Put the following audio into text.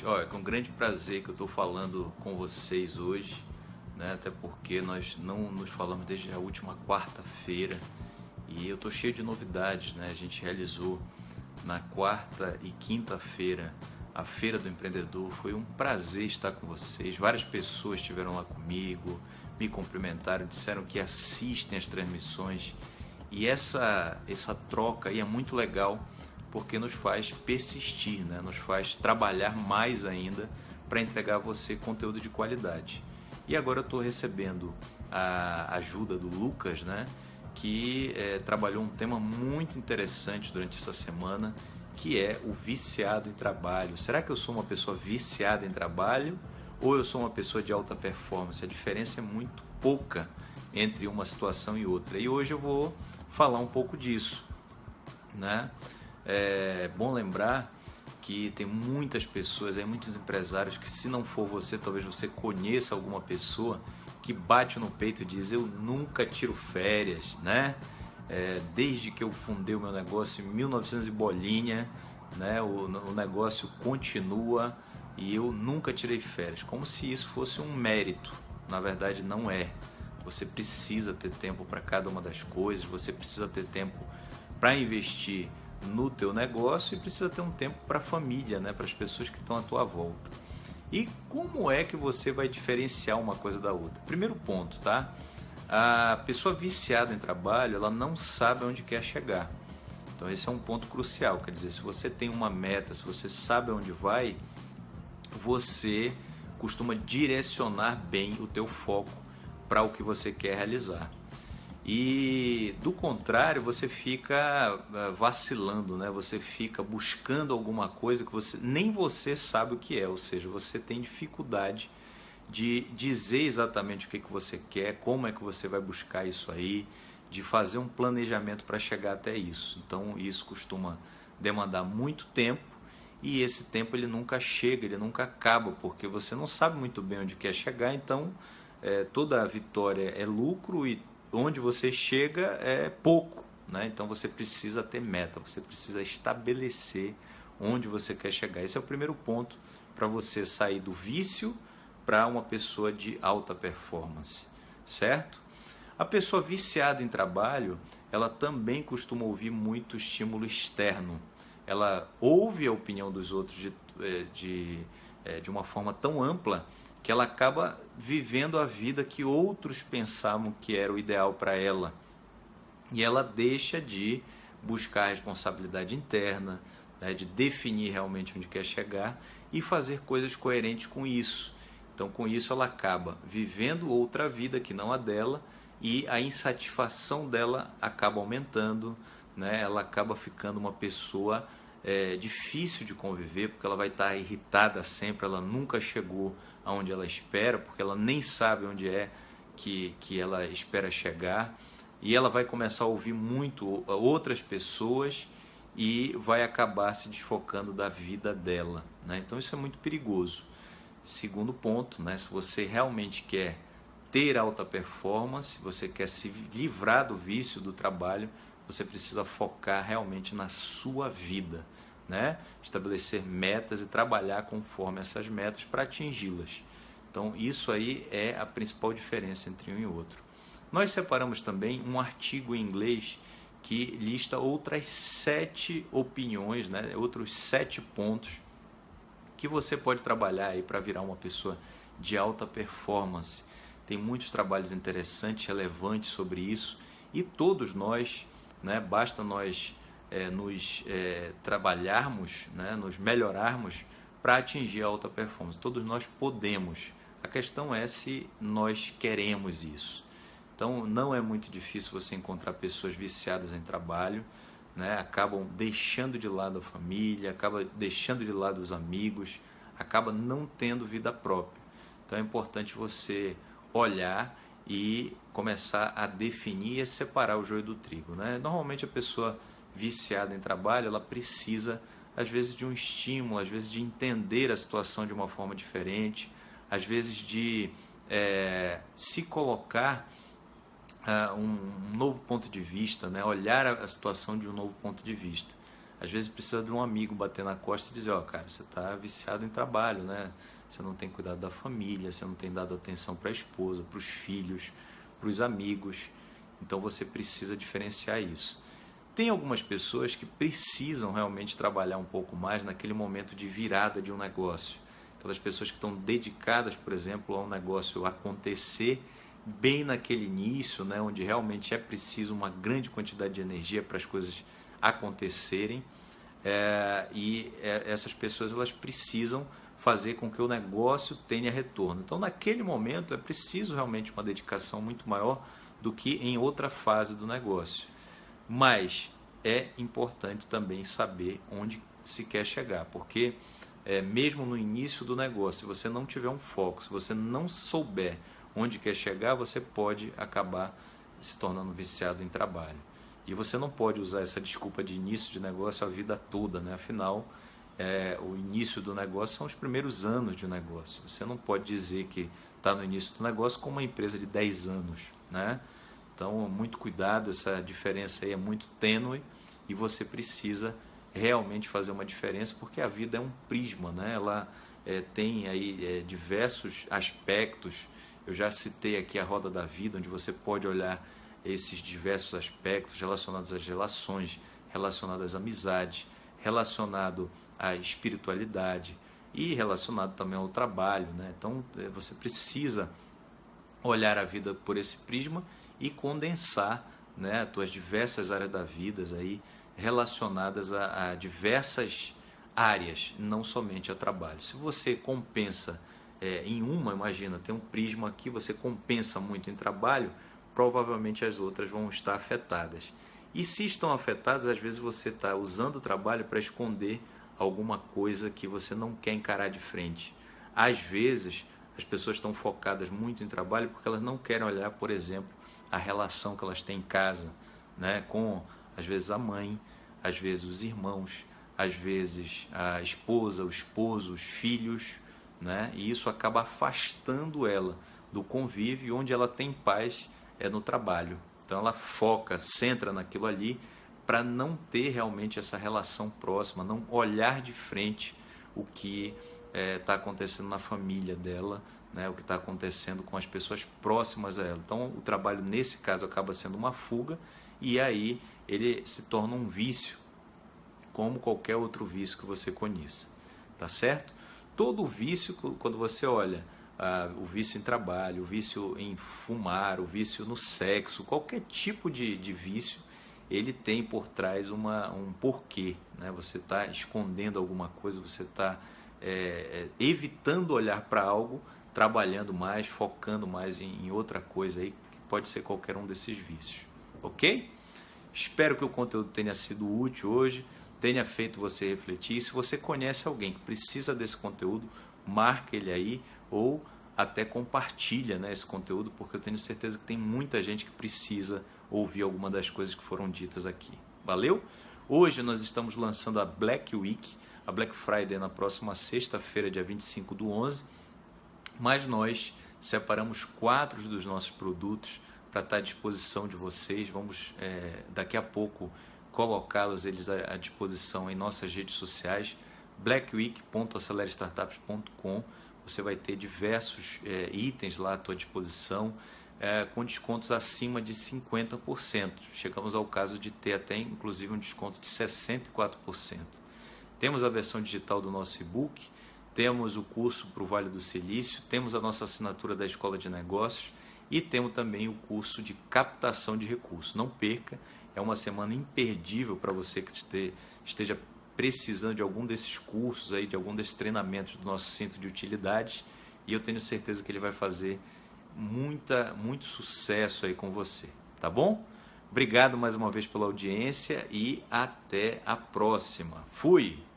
gente, é com grande prazer que eu estou falando com vocês hoje, né? Até porque nós não nos falamos desde a última quarta-feira e eu estou cheio de novidades, né? A gente realizou na quarta e quinta-feira a Feira do Empreendedor. Foi um prazer estar com vocês. Várias pessoas estiveram lá comigo, me cumprimentaram, disseram que assistem as transmissões e essa essa troca aí é muito legal porque nos faz persistir, né? nos faz trabalhar mais ainda para entregar a você conteúdo de qualidade. E agora eu estou recebendo a ajuda do Lucas, né? que é, trabalhou um tema muito interessante durante essa semana, que é o viciado em trabalho. Será que eu sou uma pessoa viciada em trabalho ou eu sou uma pessoa de alta performance? A diferença é muito pouca entre uma situação e outra. E hoje eu vou falar um pouco disso, né? É bom lembrar que tem muitas pessoas, aí, muitos empresários que se não for você, talvez você conheça alguma pessoa que bate no peito e diz eu nunca tiro férias, né? É, desde que eu fundei o meu negócio em 1900 e bolinha, né? O, o negócio continua e eu nunca tirei férias, como se isso fosse um mérito. Na verdade, não é. Você precisa ter tempo para cada uma das coisas, você precisa ter tempo para investir no teu negócio e precisa ter um tempo para a família, né, para as pessoas que estão à tua volta. E como é que você vai diferenciar uma coisa da outra? Primeiro ponto, tá? A pessoa viciada em trabalho, ela não sabe onde quer chegar. Então esse é um ponto crucial, quer dizer, se você tem uma meta, se você sabe onde vai, você costuma direcionar bem o teu foco para o que você quer realizar. E do contrário, você fica eh, vacilando, né? Você fica buscando alguma coisa que você nem você sabe o que é, ou seja, você tem dificuldade de dizer exatamente o que, que você quer, como é que você vai buscar isso aí, de fazer um planejamento para chegar até isso. Então, isso costuma demandar muito tempo e esse tempo ele nunca chega, ele nunca acaba, porque você não sabe muito bem onde quer chegar, então é, toda vitória é lucro e onde você chega é pouco, né? Então você precisa ter meta, você precisa estabelecer onde você quer chegar. Esse é o primeiro ponto para você sair do vício para uma pessoa de alta performance, certo? A pessoa viciada em trabalho, ela também costuma ouvir muito estímulo externo. Ela ouve a opinião dos outros de, eh, de, eh, de uma forma tão ampla que ela acaba vivendo a vida que outros pensavam que era o ideal para ela. E ela deixa de buscar a responsabilidade interna, né, de definir realmente onde quer chegar e fazer coisas coerentes com isso. Então, com isso, ela acaba vivendo outra vida que não a dela e a insatisfação dela acaba aumentando, né? ela acaba ficando uma pessoa é, difícil de conviver, porque ela vai estar irritada sempre, ela nunca chegou aonde ela espera, porque ela nem sabe onde é que, que ela espera chegar, e ela vai começar a ouvir muito outras pessoas e vai acabar se desfocando da vida dela. Né? Então isso é muito perigoso. Segundo ponto, né? se você realmente quer ter alta performance, você quer se livrar do vício do trabalho, você precisa focar realmente na sua vida, né? Estabelecer metas e trabalhar conforme essas metas para atingi-las. Então, isso aí é a principal diferença entre um e outro. Nós separamos também um artigo em inglês que lista outras sete opiniões, né? outros sete pontos que você pode trabalhar aí para virar uma pessoa de alta performance. Tem muitos trabalhos interessantes, relevantes sobre isso e todos nós né? Basta nós é, nos é, trabalharmos, né? nos melhorarmos para atingir a alta performance. Todos nós podemos. A questão é se nós queremos isso. Então, não é muito difícil você encontrar pessoas viciadas em trabalho, né? acabam deixando de lado a família, acabam deixando de lado os amigos, acaba não tendo vida própria. Então, é importante você olhar e começar a definir e separar o joio do trigo. Né? Normalmente a pessoa viciada em trabalho, ela precisa às vezes de um estímulo, às vezes de entender a situação de uma forma diferente, às vezes de é, se colocar uh, um novo ponto de vista, né? olhar a situação de um novo ponto de vista. Às vezes precisa de um amigo bater na costa e dizer, ó, oh, cara, você está viciado em trabalho, né? Você não tem cuidado da família, você não tem dado atenção para a esposa, para os filhos, para os amigos. Então você precisa diferenciar isso. Tem algumas pessoas que precisam realmente trabalhar um pouco mais naquele momento de virada de um negócio. Aquelas pessoas que estão dedicadas, por exemplo, a um negócio acontecer bem naquele início, né, onde realmente é preciso uma grande quantidade de energia para as coisas acontecerem. É, e é, essas pessoas elas precisam fazer com que o negócio tenha retorno. Então, naquele momento, é preciso realmente uma dedicação muito maior do que em outra fase do negócio. Mas é importante também saber onde se quer chegar, porque é, mesmo no início do negócio, se você não tiver um foco, se você não souber onde quer chegar, você pode acabar se tornando viciado em trabalho. E você não pode usar essa desculpa de início de negócio a vida toda, né? Afinal, é, o início do negócio são os primeiros anos de um negócio. Você não pode dizer que está no início do negócio como uma empresa de 10 anos, né? Então, muito cuidado, essa diferença aí é muito tênue e você precisa realmente fazer uma diferença, porque a vida é um prisma, né? Ela é, tem aí é, diversos aspectos. Eu já citei aqui a roda da vida, onde você pode olhar esses diversos aspectos relacionados às relações, relacionados à amizade, relacionado à espiritualidade e relacionado também ao trabalho, né? Então, é, você precisa olhar a vida por esse prisma e condensar né, as tuas diversas áreas da vida aí relacionadas a, a diversas áreas, não somente a trabalho. Se você compensa é, em uma, imagina, tem um prisma aqui, você compensa muito em trabalho, provavelmente as outras vão estar afetadas. E se estão afetadas, às vezes você está usando o trabalho para esconder alguma coisa que você não quer encarar de frente. Às vezes, as pessoas estão focadas muito em trabalho porque elas não querem olhar, por exemplo, a relação que elas têm em casa, né, com às vezes a mãe, às vezes os irmãos, às vezes a esposa, o esposo, os filhos, né? E isso acaba afastando ela do convívio onde ela tem paz é no trabalho. Então ela foca, centra naquilo ali para não ter realmente essa relação próxima, não olhar de frente o que está é, tá acontecendo na família dela, né, o que está acontecendo com as pessoas próximas a ela. Então, o trabalho nesse caso acaba sendo uma fuga e aí ele se torna um vício, como qualquer outro vício que você conheça, tá certo? Todo vício, quando você olha ah, o vício em trabalho, o vício em fumar, o vício no sexo, qualquer tipo de, de vício, ele tem por trás uma, um porquê. Né? Você está escondendo alguma coisa, você está é, é, evitando olhar para algo trabalhando mais, focando mais em, em outra coisa aí, que pode ser qualquer um desses vícios. Ok? Espero que o conteúdo tenha sido útil hoje, tenha feito você refletir. E se você conhece alguém que precisa desse conteúdo, marque ele aí ou até compartilha né, esse conteúdo, porque eu tenho certeza que tem muita gente que precisa ouvir alguma das coisas que foram ditas aqui. Valeu? Hoje nós estamos lançando a Black Week, a Black Friday na próxima sexta-feira, dia 25 do 11 mas nós separamos quatro dos nossos produtos para estar à disposição de vocês. Vamos é, daqui a pouco colocá-los eles à, disposição em nossas redes sociais, blackweek.acelerestartups.com. Você vai ter diversos é, itens lá à tua disposição é, com descontos acima de 50%. Chegamos ao caso de ter até inclusive um desconto de 64%. Temos a versão digital do nosso e-book temos o curso para o Vale do Silício, temos a nossa assinatura da Escola de Negócios e temos também o curso de captação de recursos. Não perca, é uma semana imperdível para você que esteja precisando de algum desses cursos aí, de algum desses treinamentos do nosso centro de utilidades e eu tenho certeza que ele vai fazer muita, muito sucesso aí com você, tá bom? Obrigado mais uma vez pela audiência e até a próxima. Fui!